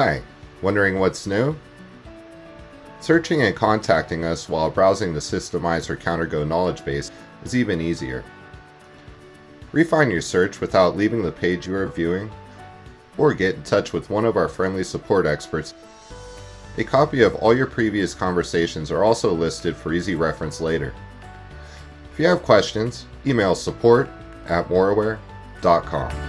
Hi, wondering what's new? Searching and contacting us while browsing the Systemizer Counter-Go knowledge base is even easier. Refine your search without leaving the page you are viewing, or get in touch with one of our friendly support experts. A copy of all your previous conversations are also listed for easy reference later. If you have questions, email support at moreaware.com.